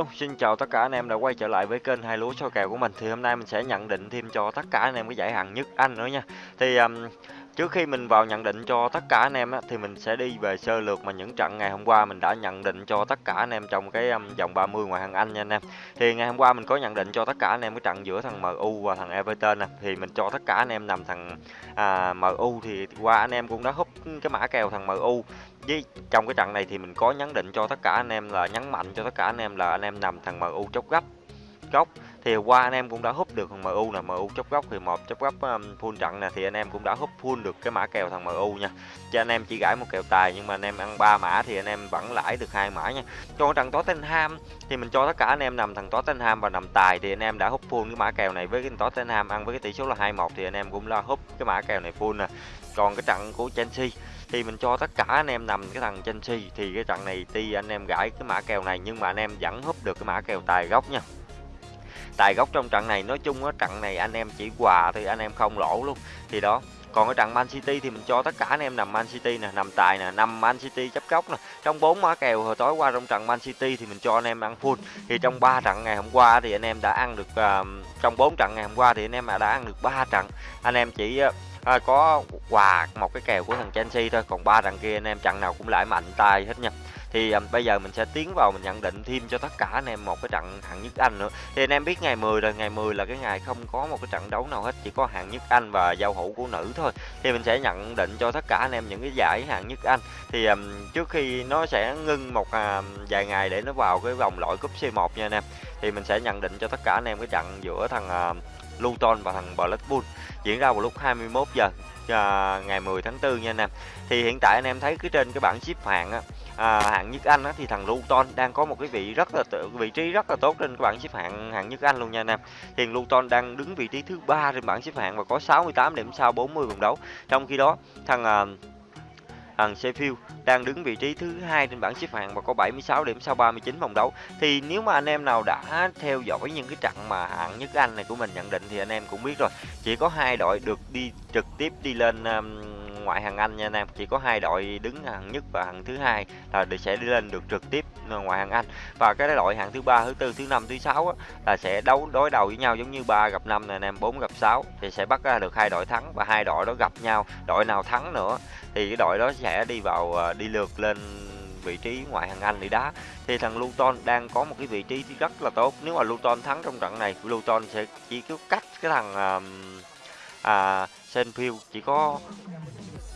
Hello, xin chào tất cả anh em đã quay trở lại với kênh hai lúa soi kèo của mình. Thì hôm nay mình sẽ nhận định thêm cho tất cả anh em cái giải hạng nhất Anh nữa nha. Thì um, trước khi mình vào nhận định cho tất cả anh em á, thì mình sẽ đi về sơ lược mà những trận ngày hôm qua mình đã nhận định cho tất cả anh em trong cái um, vòng 30 ngoại hạng Anh nha anh em. Thì ngày hôm qua mình có nhận định cho tất cả anh em cái trận giữa thằng MU và thằng Everton nè. Thì mình cho tất cả anh em nằm thằng à, MU thì qua anh em cũng đã húp cái mã kèo thằng MU với trong cái trận này thì mình có nhấn định cho tất cả anh em là nhấn mạnh cho tất cả anh em là anh em nằm thằng MU chốc gấp góc thì qua anh em cũng đã húp được thằng MU nè MU chốc góc thì một chốc góc um, full trận nè thì anh em cũng đã húp full được cái mã kèo thằng MU nha cho anh em chỉ gãi một kèo tài nhưng mà anh em ăn ba mã thì anh em vẫn lãi được hai mã nha cho trận Tottenham thì mình cho tất cả anh em nằm thằng Tottenham và nằm tài thì anh em đã húp full cái mã kèo này với cái Tottenham ăn với cái tỷ số là 21 thì anh em cũng lo húp cái mã kèo này full nè còn cái trận của Chelsea thì mình cho tất cả anh em nằm cái thằng Chelsea thì cái trận này tuy anh em gãi cái mã kèo này nhưng mà anh em vẫn húp được cái mã kèo tài gốc nha tài gốc trong trận này nói chung á trận này anh em chỉ quà thì anh em không lỗ luôn. Thì đó còn cái trận Man City thì mình cho tất cả anh em nằm Man City nè nằm tài nè nằm Man City chấp góc nè. Trong bốn mã kèo hồi tối qua trong trận Man City thì mình cho anh em ăn full. Thì trong 3 trận ngày hôm qua thì anh em đã ăn được uh, trong 4 trận ngày hôm qua thì anh em đã ăn được 3 trận. Anh em chỉ uh, à, có quà một cái kèo của thằng Chelsea thôi còn ba thằng kia anh em trận nào cũng lại mạnh tay hết nha thì um, bây giờ mình sẽ tiến vào mình nhận định thêm cho tất cả anh em một cái trận hạng nhất Anh nữa. Thì anh em biết ngày 10 rồi ngày 10 là cái ngày không có một cái trận đấu nào hết chỉ có hạng nhất Anh và giao hữu của nữ thôi. Thì mình sẽ nhận định cho tất cả anh em những cái giải hạng nhất Anh. Thì um, trước khi nó sẽ ngưng một uh, vài ngày để nó vào cái vòng loại cúp C1 nha anh em thì mình sẽ nhận định cho tất cả anh em cái trận giữa thằng uh, Luton và thằng Blackpool diễn ra vào lúc 21 giờ uh, ngày 10 tháng 4 nha anh em. Thì hiện tại anh em thấy cái trên cái bảng xếp hạng á à, hạng nhất Anh á, thì thằng Luton đang có một cái vị rất là vị trí rất là tốt trên cái bảng xếp hạng hạng nhất Anh luôn nha anh em. Thì Luton đang đứng vị trí thứ ba trên bảng xếp hạng và có 68 điểm sau 40 vòng đấu. Trong khi đó thằng uh, thằng Sheffield đang đứng vị trí thứ hai trên bảng xếp hạng và có 76 điểm sau 39 vòng đấu. Thì nếu mà anh em nào đã theo dõi những cái trận mà hạng nhất Anh này của mình nhận định thì anh em cũng biết rồi, chỉ có hai đội được đi trực tiếp đi lên um, ngoại hạng Anh nha anh em. Chỉ có hai đội đứng hạng nhất và hạng thứ hai là được sẽ đi lên được trực tiếp ngoại hạng Anh. Và cái đội hạng thứ ba thứ tư thứ năm thứ sáu là sẽ đấu đối đầu với nhau giống như ba gặp năm này anh em bốn gặp sáu thì sẽ bắt ra được hai đội thắng và hai đội đó gặp nhau. Đội nào thắng nữa thì cái đội đó sẽ đi vào ờ, đi lượt lên vị trí ngoại hạng Anh để đá. Thì thằng Luton đang có một cái vị trí rất là tốt. Nếu mà Luton thắng trong trận này Luton sẽ chỉ cứ cách cái thằng uh, à, Senfield chỉ có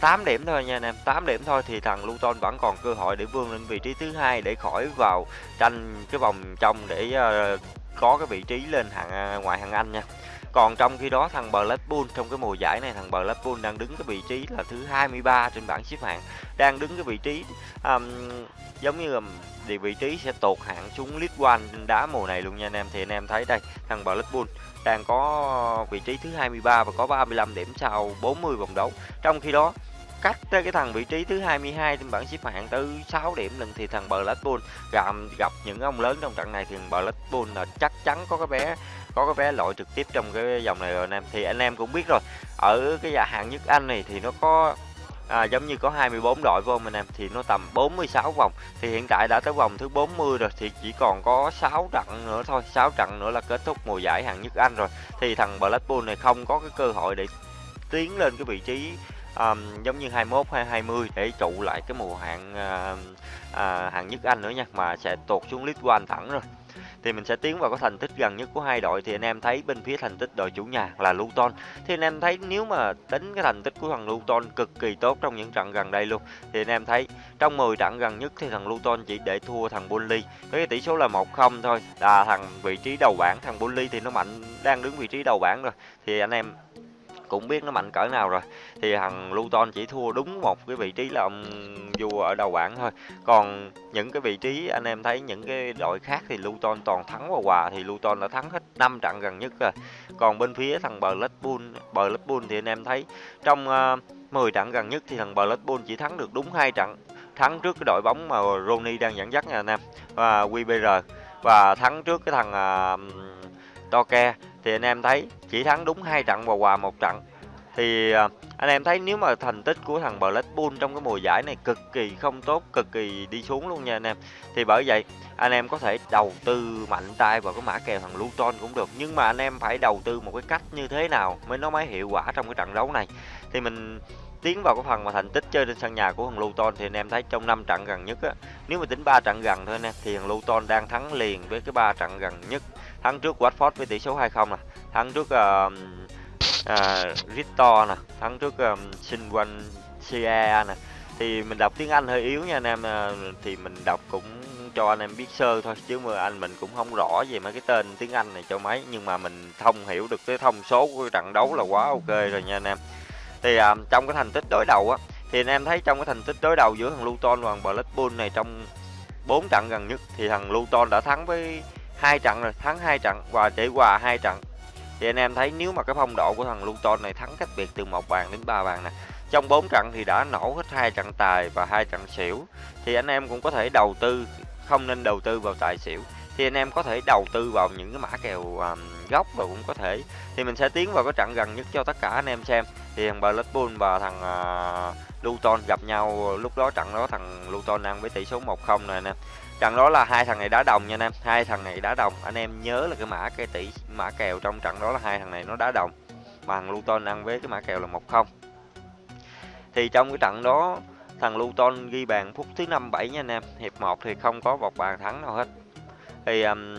8 điểm thôi nha anh em 8 điểm thôi thì thằng Luton vẫn còn cơ hội để vươn lên vị trí thứ hai để khỏi vào tranh cái vòng trong để uh, có cái vị trí lên hạng ờ, ngoại hạng Anh nha. Còn trong khi đó thằng Blackpool trong cái mùa giải này thằng Blackpool đang đứng cái vị trí là thứ 23 trên bảng xếp hạng đang đứng cái vị trí um, giống như là thì vị trí sẽ tụt hạng xuống League One đá mùa này luôn nha anh em. Thì anh em thấy đây thằng Blackpool đang có vị trí thứ 23 và có 35 điểm sau 40 vòng đấu. Trong khi đó cách tới cái thằng vị trí thứ 22 trên bảng xếp hạng tới 6 điểm lần thì thằng Blackpool gặp gặp những ông lớn trong trận này thì thằng Blackpool là chắc chắn có cái vé có cái vé loại trực tiếp trong cái dòng này rồi anh em. Thì anh em cũng biết rồi ở cái giải hạng nhất Anh này thì nó có à, giống như có 24 đội vô anh em? Thì nó tầm 46 vòng thì hiện tại đã tới vòng thứ 40 rồi thì chỉ còn có 6 trận nữa thôi 6 trận nữa là kết thúc mùa giải hạng nhất Anh rồi. Thì thằng Blackpool này không có cái cơ hội để tiến lên cái vị trí um, giống như 21 hay 20 để trụ lại cái mùa hạng uh, ờ, uh, ờ, hạng nhất Anh nữa nha mà sẽ tụt xuống League One thẳng rồi. Thì mình sẽ tiến vào cái thành tích gần nhất của hai đội. Thì anh em thấy bên phía thành tích đội chủ nhà là Luton. Thì anh em thấy nếu mà tính cái thành tích của thằng Luton cực kỳ tốt trong những trận gần đây luôn. Thì anh em thấy trong 10 trận gần nhất thì thằng Luton chỉ để thua thằng Burnley với cái tỷ số là 1-0 thôi. Là thằng vị trí đầu bảng thằng Burnley thì nó mạnh đang đứng vị trí đầu bảng rồi. Thì anh em cũng biết nó mạnh cỡ nào rồi. Thì thằng Luton chỉ thua đúng một cái vị trí là ông vua ở đầu bảng thôi. Còn những cái vị trí anh em thấy những cái đội khác thì Luton toàn thắng và hòa thì Luton đã thắng hết 5 trận gần nhất rồi. Còn bên phía thằng Blackpool Blackpool thì anh em thấy trong ờ, uh, 10 trận gần nhất thì thằng Blackpool chỉ thắng được đúng hai trận. Thắng trước cái đội bóng mà Rooney đang dẫn dắt nha anh em và QBR và thắng trước cái thằng ờ, uh, Toke thì anh em thấy chỉ thắng đúng hai trận và hòa một trận thì à, anh em thấy nếu mà thành tích của thằng Blackpool trong cái mùa giải này cực kỳ không tốt, cực kỳ đi xuống luôn nha anh em. Thì bởi vậy anh em có thể đầu tư mạnh tay vào cái mã kèo thằng Luton cũng được, nhưng mà anh em phải đầu tư một cái cách như thế nào mới nó mới hiệu quả trong cái trận đấu này. Thì mình tiến vào cái phần mà thành tích chơi trên sân nhà của thằng Luton thì anh em thấy trong 5 trận gần nhất á, nếu mà tính 3 trận gần thôi anh em thì thằng Luton đang thắng liền với cái ba trận gần nhất. Thắng trước Watford với tỷ số 2-0 nè, thắng trước uh, uh, nè. Thắng trước ờ, um, Sinwancia nè. Thì mình đọc tiếng Anh hơi yếu nha anh em uh, thì mình đọc cũng cho anh em biết sơ thôi chứ mà anh mình cũng không rõ về mấy cái tên tiếng Anh này cho mấy. Nhưng mà mình thông hiểu được cái thông số của trận đấu là quá ok rồi nha anh em. Thì uh, trong cái thành tích đối đầu á thì anh em thấy trong cái thành tích đối đầu giữa thằng Luton và thằng Blackpool này trong bốn trận gần nhất thì thằng Luton đã thắng với hai trận rồi thắng hai trận và để hòa hai trận. Thì anh em thấy nếu mà cái phong độ của thằng Luton này thắng cách biệt từ một bàn đến ba bàn nè trong bốn trận thì đã nổ hết hai trận tài và hai trận xỉu. Thì anh em cũng có thể đầu tư không nên đầu tư vào tài xỉu. Thì anh em có thể đầu tư vào những cái mã kèo um, gốc và cũng có thể. Thì mình sẽ tiến vào cái trận gần nhất cho tất cả anh em xem. Thì thằng Blackpool và thằng uh, Luton gặp nhau lúc đó trận đó thằng Luton đang với tỷ số 1-0 này nè trận đó là hai thằng này đá đồng nha anh em hai thằng này đá đồng. Anh em nhớ là cái mã cây tỷ mã kèo trong trận đó là hai thằng này nó đá đồng mà thằng Luton ăn với cái mã kèo là một không. Thì trong cái trận đó thằng Luton ghi bàn phút thứ năm bảy nha anh em hiệp 1 thì không có một bàn thắng nào hết. Thì um,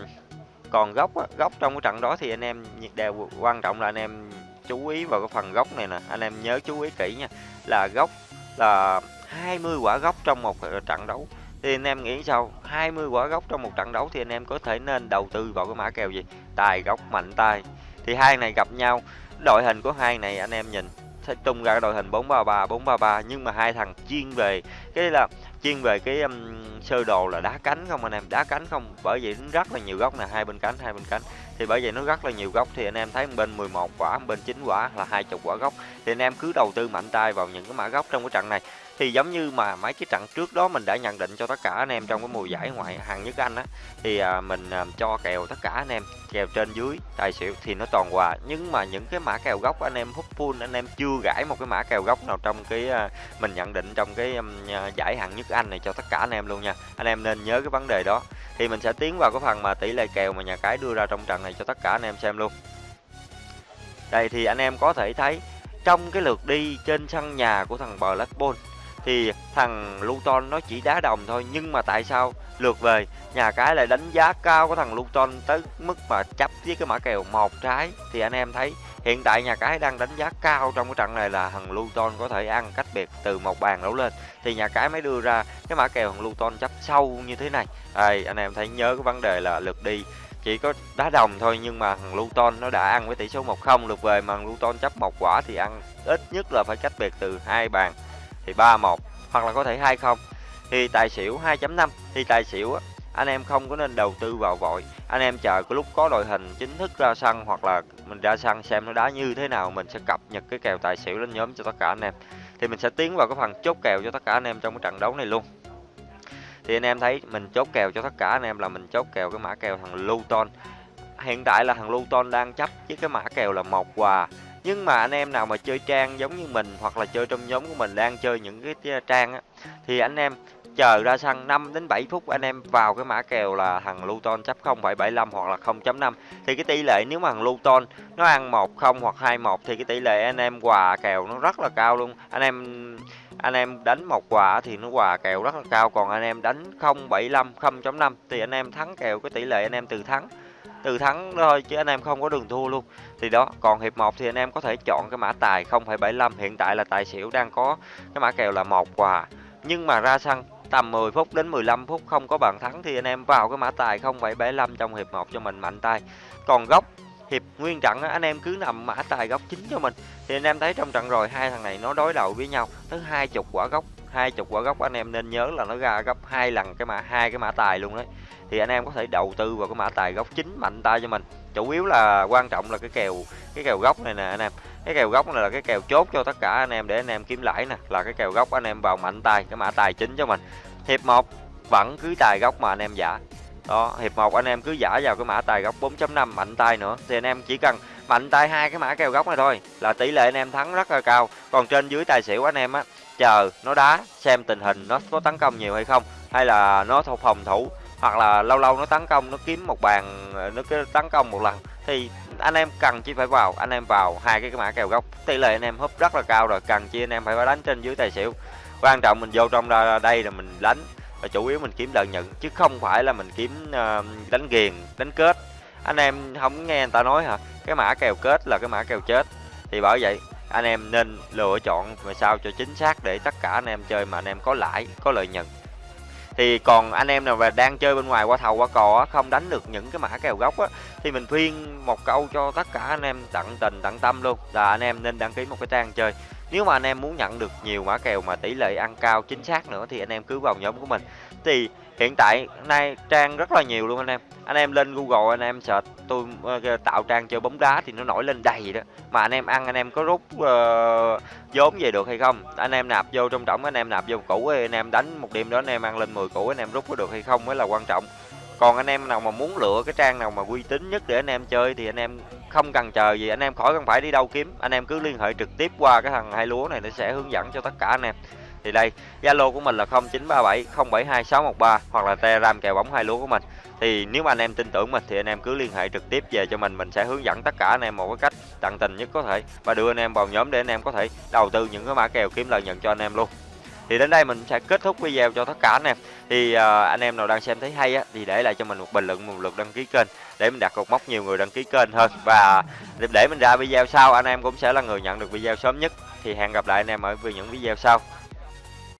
còn góc góc trong cái trận đó thì anh em đều quan trọng là anh em chú ý vào cái phần góc này nè. Anh em nhớ chú ý kỹ nha là góc là 20 quả góc trong một trận đấu thì anh em nghĩ sao? 20 quả gốc trong một trận đấu thì anh em có thể nên đầu tư vào cái mã kèo gì? Tài gốc mạnh tay. Thì hai này gặp nhau đội hình của hai này anh em nhìn sẽ tung ra đội hình 433 433 nhưng mà hai thằng chuyên về cái là chuyên về cái um, sơ đồ là đá cánh không anh em? Đá cánh không? Bởi vì nó rất là nhiều góc nè hai bên cánh hai bên cánh. Thì bởi vậy nó rất là nhiều góc thì anh em thấy bên 11 quả bên 9 quả là hai chục quả góc thì anh em cứ đầu tư mạnh tay vào những cái mã góc trong cái trận này thì giống như mà mấy cái trận trước đó mình đã nhận định cho tất cả anh em trong cái mùa giải ngoại hạng nhất Anh á thì à, mình à, cho kèo tất cả anh em kèo trên dưới tài xỉu thì nó toàn hòa. Nhưng mà những cái mã kèo gốc anh em hút full anh em chưa gãi một cái mã kèo gốc nào trong cái à, mình nhận định trong cái à, giải hạng nhất Anh này cho tất cả anh em luôn nha. Anh em nên nhớ cái vấn đề đó. Thì mình sẽ tiến vào cái phần mà tỷ lệ kèo mà nhà cái đưa ra trong trận này cho tất cả anh em xem luôn. Đây thì anh em có thể thấy trong cái lượt đi trên sân nhà của thằng Blackpool thì thằng Luton nó chỉ đá đồng thôi, nhưng mà tại sao lượt về? Nhà cái lại đánh giá cao của thằng Luton tới mức mà chấp với cái mã kèo một trái. Thì anh em thấy hiện tại nhà cái đang đánh giá cao trong cái trận này là thằng Luton có thể ăn cách biệt từ một bàn đấu lên. Thì nhà cái mới đưa ra cái mã kèo thằng Luton chấp sâu như thế này. Đây, anh em thấy nhớ cái vấn đề là lượt đi chỉ có đá đồng thôi, nhưng mà thằng Luton nó đã ăn với tỷ số 1-0 lượt về mà thằng Luton chấp một quả thì ăn ít nhất là phải cách biệt từ hai bàn thì 3-1 hoặc là có thể 2-0 thì tài xỉu 2.5 thì tài xỉu anh em không có nên đầu tư vào vội. Anh em chờ cái lúc có đội hình chính thức ra sân, hoặc là mình ra sân xem nó đá như thế nào, mình sẽ cập nhật cái kèo tài xỉu lên nhóm cho tất cả anh em. Thì mình sẽ tiến vào cái phần chốt kèo cho tất cả anh em trong cái trận đấu này luôn. Thì anh em thấy mình chốt kèo cho tất cả anh em là mình chốt kèo cái mã kèo thằng Luton. Hiện tại là thằng Luton đang chấp với cái mã kèo là một quà nhưng mà anh em nào mà chơi trang giống như mình hoặc là chơi trong nhóm của mình đang chơi những cái ờ, trang á thì anh em chờ ra sân 5 đến 7 phút anh em vào cái mã kèo là thằng Luton chấp 0,75 hoặc là 0.5 thì cái tỷ lệ nếu mà thằng Luton nó ăn 1-0 hoặc 2-1 thì cái tỷ lệ anh em quà kèo nó rất là cao luôn. Anh em anh em đánh một quà thì nó quà kèo rất là cao. Còn anh em đánh 0,75 0.5 thì anh em thắng kèo cái tỷ lệ anh em từ thắng từ thắng thôi chứ anh em không có đường thua luôn. Thì đó còn hiệp 1 thì anh em có thể chọn cái mã tài 0,75 hiện tại là tài xỉu đang có cái mã kèo là một quà. Nhưng mà ra sân tầm 10 phút đến 15 phút không có bàn thắng thì anh em vào cái mã tài 0,75 trong hiệp 1 cho mình mạnh tay. Còn góc hiệp nguyên trận anh em cứ nằm mã tài góc chính cho mình. Thì anh em thấy trong trận rồi hai thằng này nó đối đầu với nhau tới hai chục quả góc hai chục quả gốc, anh em nên nhớ là nó ra gấp hai lần cái mã, hai cái mã tài luôn đấy thì anh em có thể đầu tư vào cái mã tài gốc chính mạnh tay cho mình. Chủ yếu là quan trọng là cái kèo cái kèo gốc này nè anh em. Cái kèo gốc này là cái kèo chốt cho tất cả anh em để anh em kiếm lãi nè. Là cái kèo gốc anh em vào mạnh tay, cái mã tài chính cho mình. Hiệp 1 vẫn cứ tài gốc mà anh em giả. Đó, hiệp 1 anh em cứ giả vào cái mã tài gốc 4.5 mạnh tay nữa. Thì anh em chỉ cần mạnh tay hai cái mã kèo góc này thôi, là tỷ lệ anh em thắng rất là cao. Còn trên dưới tài xỉu anh em á, chờ nó đá, xem tình hình nó có tấn công nhiều hay không, hay là nó thuộc phòng thủ, hoặc là lâu lâu nó tấn công, nó kiếm một bàn, nó cứ tấn công một lần, thì anh em cần chỉ phải vào, anh em vào hai cái mã kèo góc tỷ lệ anh em húp rất là cao rồi, cần chi anh em phải đánh trên dưới tài xỉu. Quan trọng mình vô trong đây là mình đánh, và chủ yếu mình kiếm lợi nhuận, chứ không phải là mình kiếm ờ, đánh ghiền, đánh kết anh em không nghe người ta nói hả? Cái mã kèo kết là cái mã kèo chết. Thì bởi vậy anh em nên lựa chọn mà sao cho chính xác để tất cả anh em chơi mà anh em có lãi có lợi nhuận. Thì còn anh em nào mà đang chơi bên ngoài qua thầu qua cò á, không đánh được những cái mã kèo gốc á thì mình khuyên một câu cho tất cả anh em tận tình tận tâm luôn là anh em nên đăng ký một cái trang chơi. Nếu mà anh em muốn nhận được nhiều mã kèo mà tỷ lệ ăn cao chính xác nữa thì anh em cứ vào nhóm của mình. Thì hiện tại nay trang rất là nhiều luôn anh em anh em lên google anh em search tôi uh, tạo trang chơi bóng đá thì nó nổi lên đầy đó mà anh em ăn anh em có rút uh, vốn về được hay không anh em nạp vô trong trọng anh em nạp vô cũ anh em đánh một đêm đó anh em ăn lên 10 củ anh em rút có được hay không mới là quan trọng còn anh em nào mà muốn lựa cái trang nào mà uy tín nhất để anh em chơi thì anh em không cần chờ gì anh em khỏi cần phải đi đâu kiếm anh em cứ liên hệ trực tiếp qua cái thằng hai lúa này nó sẽ hướng dẫn cho tất cả anh em thì đây zalo của mình là 0937 072 613 hoặc là telegram kèo bóng hai lúa của mình. Thì nếu mà anh em tin tưởng mình thì anh em cứ liên hệ trực tiếp về cho mình mình sẽ hướng dẫn tất cả anh em một cái cách tận tình nhất có thể và đưa anh em vào nhóm để anh em có thể đầu tư những cái mã kèo kiếm lợi nhuận cho anh em luôn. Thì đến đây mình sẽ kết thúc video cho tất cả anh em. Thì uh, anh em nào đang xem thấy hay á thì để lại cho mình một bình luận một lượt đăng ký kênh để mình đặt cột mốc nhiều người đăng ký kênh hơn. Và để mình ra video sau anh em cũng sẽ là người nhận được video sớm nhất. Thì hẹn gặp lại anh em ở những video sau.